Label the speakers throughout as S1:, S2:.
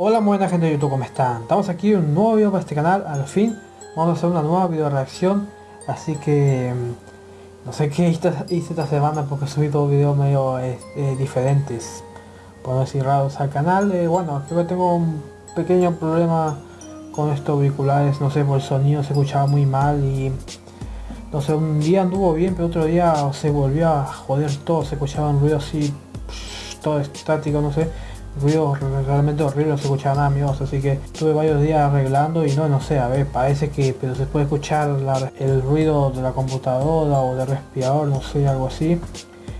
S1: Hola buena gente de YouTube, ¿cómo están? Estamos aquí un nuevo video para este canal, al fin. Vamos a hacer una nueva video reacción Así que mm, no sé qué hice esta semana porque subí dos videos medio eh, diferentes Por no decir raros al canal, eh, bueno creo que tengo un pequeño problema con estos auriculares No sé, por el sonido se escuchaba muy mal y no sé, un día anduvo bien, pero otro día se volvió a joder todo, se escuchaba un ruido así, todo estático, no sé, ruido realmente horrible, no se escuchaba nada amigos, así que estuve varios días arreglando y no, no sé, a ver, parece que, pero se puede escuchar el ruido de la computadora o del respirador, no sé, algo así.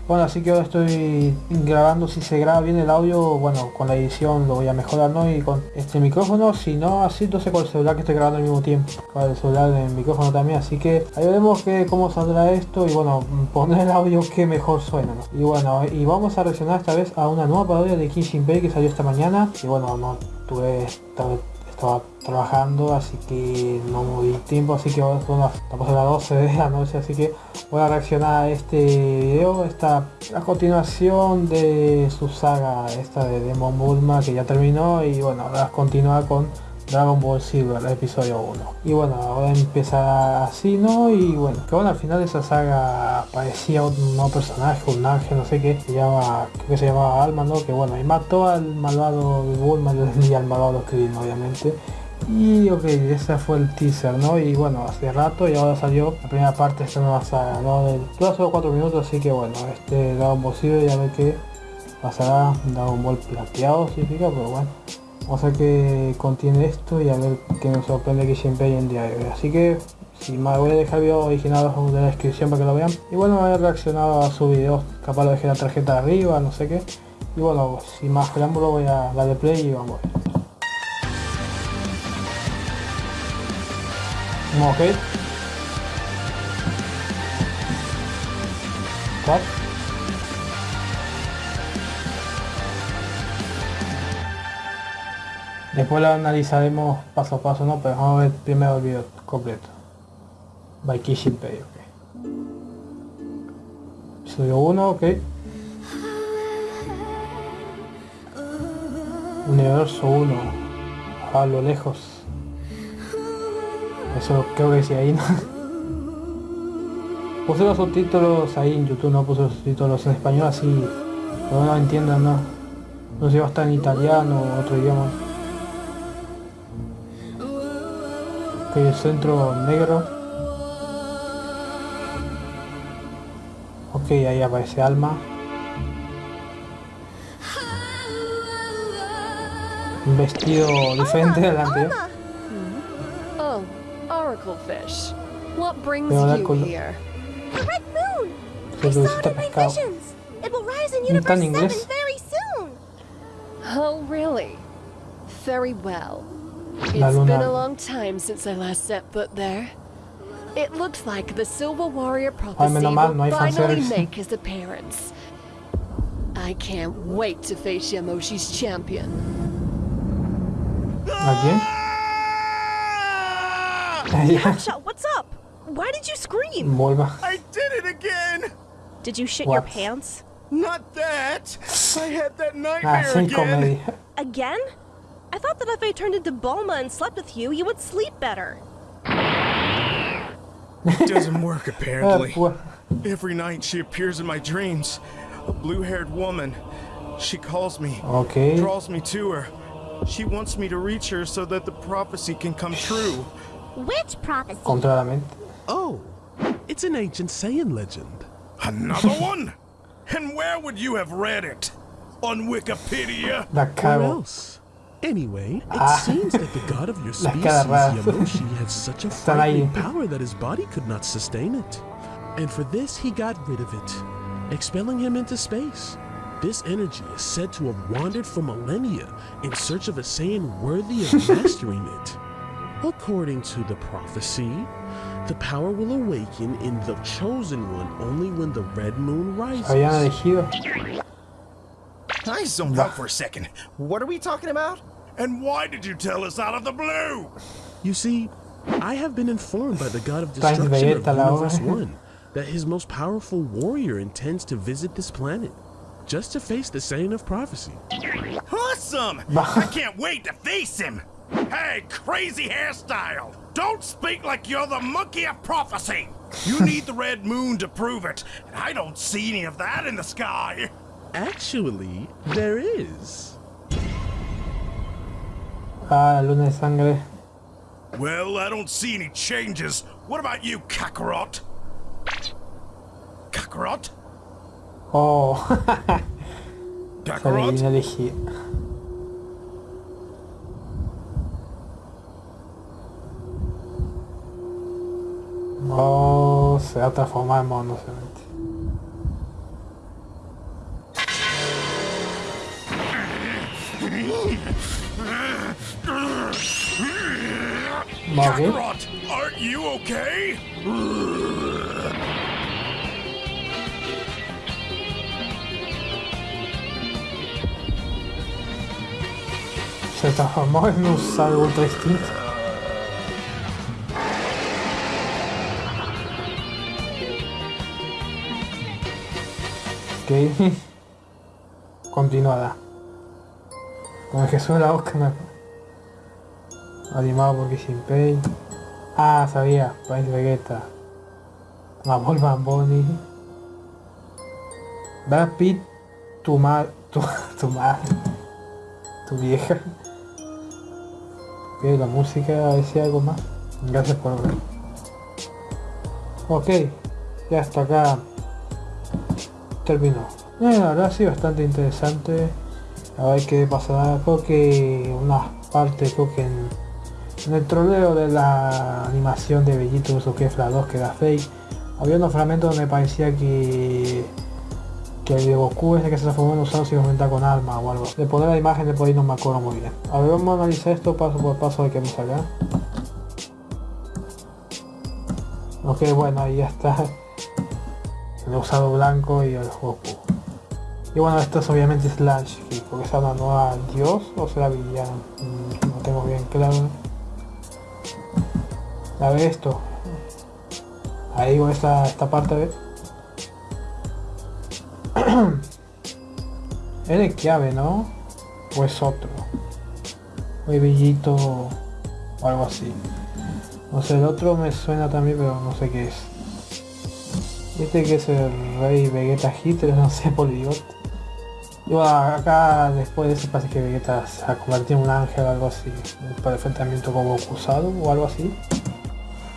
S1: Bueno, así que ahora estoy grabando, si se graba bien el audio, bueno, con la edición lo voy a mejorar, ¿no? Y con este micrófono, si no, así entonces con el celular que estoy grabando al mismo tiempo, con el celular del micrófono también, así que ahí veremos que cómo saldrá esto y bueno, poner el audio que mejor suena, ¿no? Y bueno, y vamos a reaccionar esta vez a una nueva parodia de Kissing Bay que salió esta mañana, y bueno, no tuve estaba trabajando así que no muy tiempo así que ahora estamos a las 12 de la noche así que voy a reaccionar a este video esta a continuación de su saga esta de Demon Bulma que ya terminó y bueno ahora continuar con Dragon Ball Silver, episodio 1. Y bueno, ahora empieza así, ¿no? Y bueno, que bueno, al final de esa saga aparecía un nuevo personaje, un ángel, no sé qué, se llama, creo que se llamaba Alma, ¿no? Que bueno, y mató al malvado Bulma y al malvado Krillin, obviamente. Y ok, ese fue el teaser, ¿no? Y bueno, hace rato y ahora salió la primera parte de esta nueva saga, ¿no? dura solo 4 minutos, así que bueno, este Dragon Ball Silver ya ve que pasará Dragon Ball plateado, significa, pero bueno. Vamos a ver qué contiene esto y a ver qué nos sorprende que siempre hay en diario. Así que, si más voy a dejar el video original en la descripción para que lo vean. Y bueno, a reaccionado a su video, capaz lo dejé la tarjeta arriba, no sé qué. Y bueno, sin más preámbulo voy a darle play y vamos. Ok. ¿Cuál? Después lo analizaremos paso a paso, ¿no? Pero vamos a ver primero el video completo. By Kishinpei, ok. Estudio 1, ok. Universo 1. A lo lejos. Eso creo que sí ahí, ¿no? Puse los subtítulos ahí en YouTube, no puse los subtítulos en español así. No entiendan, ¿no? No sé si va a estar en italiano o otro idioma. El centro negro. Ok ahí aparece alma. Un vestido diferente del anterior
S2: oh oracle fish. What brings you here
S3: the red moon. I saw it in my visions it will rise in universe 7 very soon.
S2: Oh really very well it's been a long time since I last set foot there. It looks like the Silver Warrior prophecy will finally make his appearance. I can't wait to face Yamoshi's champion.
S1: Again?
S3: Yamcha, what's up? Why did you scream?
S4: I did it again!
S3: Did you shit what? your pants?
S4: Not that! I had that nightmare ah, again!
S3: Again? I thought that if I turned into Bulma and slept with you, you would sleep better.
S4: It doesn't work, apparently. Every night she appears in my dreams. A blue-haired woman. She calls me.
S1: Okay.
S4: Draws me to her. She wants me to reach her so that the prophecy can come true.
S3: Which prophecy?
S5: Oh, it's an ancient Saiyan legend.
S4: Another one? And where would you have read it? On Wikipedia?
S5: Where else? Anyway, it ah. seems that the god of your species, Yamoshi, had such a frightening power that his body could not sustain it. And for this, he got rid of it, expelling him into space. This energy is said to have wandered for millennia in search of a Saiyan worthy of mastering it. According to the prophecy, the power will awaken in the Chosen One only when the red moon rises.
S4: I zoned out for a second. What are we talking about? And why did you tell us out of the blue?
S5: You see, I have been informed by the god of destruction of Universe 1 that his most powerful warrior intends to visit this planet. just to face the Saint of Prophecy.
S4: Awesome! I can't wait to face him! Hey, crazy hairstyle! Don't speak like you're the monkey of prophecy! You need the red moon to prove it, and I don't see any of that in the sky!
S5: Actually, there is.
S1: Ah, luna de sangre.
S4: Well, I don't see any changes. What about you, Kakarot? Kakarot?
S1: Oh.
S4: Kakarot?
S1: Oh, se ha transformado en mono,
S4: Kakarot, aren't you okay?
S1: Se transformó en un salvo ultra instinto. Ok. Continuada. Con el que suena la Oscar Animado por Kissing Pay. Ah, sabía. País Vegeta. Mabol Bamboni. Brad Pitt. Tu madre. Tu, tu madre. Tu vieja. Ok, la música, a ver si algo más. Gracias por ver. Ok. Ya está acá terminó. Bueno, la verdad sí, bastante interesante. A ver qué pasará. Creo que una parte, creo que el troleo de la animación de Bellito uso que la 2 que era fake, había unos fragmentos donde parecía que que el de Goku ese que se transformó en usado si aumenta con arma o algo. De poner la imagen de por ahí no me acuerdo muy bien. A ver, vamos a analizar esto paso por paso de que me salga. Ok, bueno, ahí ya está el usado blanco y el Goku. Y bueno, esto es obviamente Slash, porque es una nueva dios o será villano, mm, no tengo bien claro. A ver esto. Ahí con esta, esta parte, ¿ves? es de llave, ¿no? O es otro. Muy bellito o algo así. No sé, el otro me suena también, pero no sé qué es. Este que es el rey Vegeta Hitler, no sé, por idiota. Yo acá después de eso parece que Vegeta se ha convertido en un ángel o algo así. Para enfrentamiento como acusado o algo así.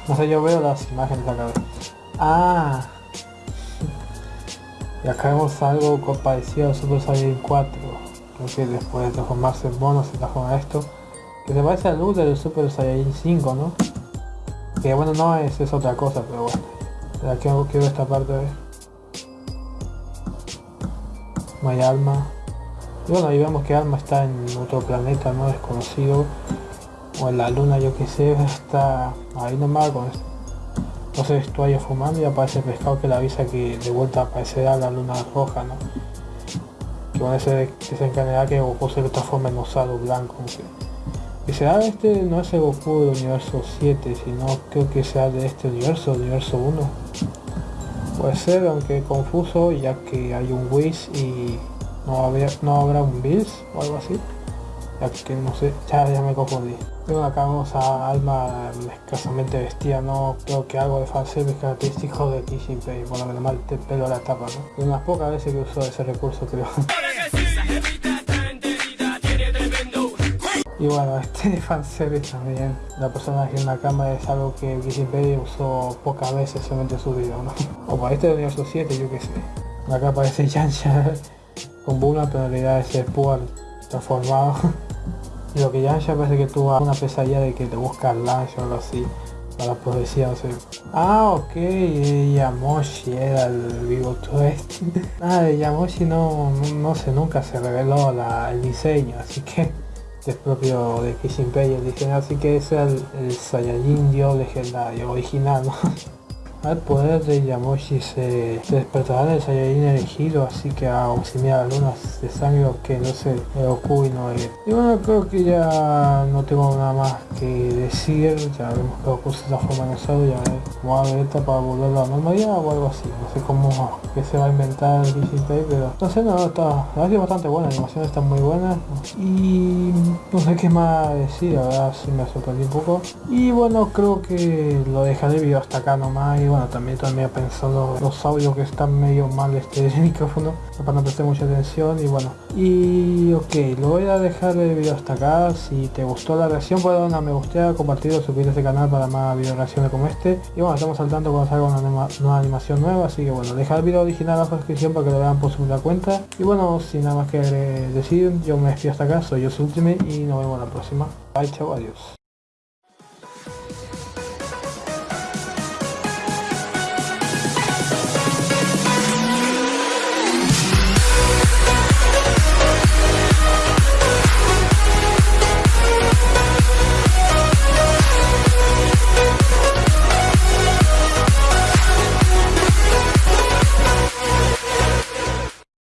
S1: No sé, yo veo las imágenes acá. Ah. Y acá vemos algo parecido a Super Saiyan 4. Creo que después de transformarse en mono se transforma esto. Que se parece al luz del Super Saiyan 5, ¿no? Que bueno, no es, es otra cosa, pero bueno. Aquí quiero esta parte de... No hay alma. Y bueno, ahí vemos que alma está en otro planeta no desconocido. O la luna, yo que sé, está ahí nomás con no sé, estoy fumando y aparece el pescado que le avisa que de vuelta aparecerá la luna roja, ¿no? Que van a ser que Goku se transforma en osado blanco. Y será este no es el Goku del universo 7, sino creo que sea de este universo, universo 1. Puede ser, aunque confuso, ya que hay un Whis y no, no habrá un Bills o algo así. Ya que no sé, ya, me confundí. Luego acá vamos a Alma escasamente vestida, no creo que algo de fanservice característico de Kishin Pei, por lo menos mal el pelo la tapa, ¿no? unas pocas veces que usó ese recurso creo. Y bueno, este de fanservice también, la persona en la cámara es algo que Wikipedia usó pocas veces solamente en su video, ¿no? O para este de universo 7, yo qué sé. Acá aparece Yansha con Bula, pero en realidad es el Puar transformado. lo que Yansha parece que tuvo una pesadilla de que te busca Lash o algo así. Para la profecía, o sea. Ah, ok, Yamoshi era el vivo twist. ah, de Yamoshi no, no, sé, nunca se reveló el diseño, así que es propio de Kishin el diseño, así que es el, el Saiyajin legendario, original, al poder de Yamoshi se, despertará en el Saiyajin elegido, así que a auxiliar lunas de sangre que no sé, Goku y no Y bueno, creo que ya no tengo nada más que decir, ya vemos que Goku se transforma en usado, ya como a Vegeta para volver a la normalidad o algo así, no sé cómo que se va a inventar el pero no sé, no, está, la verdad bastante buena, la animación está muy buena. Y no sé qué más decir, la verdad sí me sorprendí un poco. Y bueno, creo que lo dejaré el video hasta acá nomás y bueno, también también pensando los audios que están medio mal este micrófono para no prestar mucha atención y bueno. Y ok, lo voy a dejar el video hasta acá. Si te gustó la reacción, puedes dar una me gusta, compartirlo, suscribirte a este canal para más video reacciones como este. Y bueno, estamos saltando cuando salga una nueva animación nueva, así que bueno, dejar el video original abajo en la descripción para que lo vean por su cuenta. Y bueno, sin nada más que decir, yo me despido hasta acá, soy yo Ultimate y nos vemos la próxima. Bye, chao, adiós.